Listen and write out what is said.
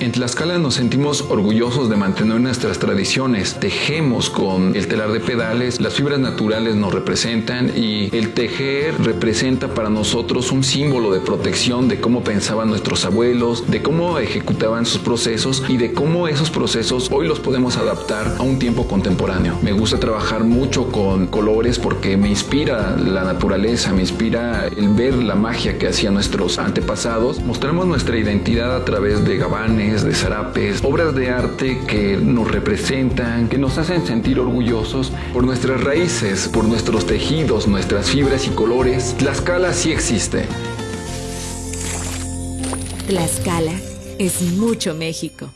En Tlaxcala nos sentimos orgullosos de mantener nuestras tradiciones. Tejemos con el telar de pedales, las fibras naturales nos representan y el tejer representa para nosotros un símbolo de protección de cómo pensaban nuestros abuelos, de cómo ejecutaban sus procesos y de cómo esos procesos hoy los podemos adaptar a un tiempo contemporáneo. Me gusta trabajar mucho con colores porque me inspira la naturaleza, me inspira el ver la magia que hacían nuestros antepasados. Mostramos nuestra identidad a través de gabanes, de zarapes, obras de arte que nos representan, que nos hacen sentir orgullosos por nuestras raíces, por nuestros tejidos, nuestras fibras y colores. Tlaxcala sí existe. Tlaxcala es mucho México.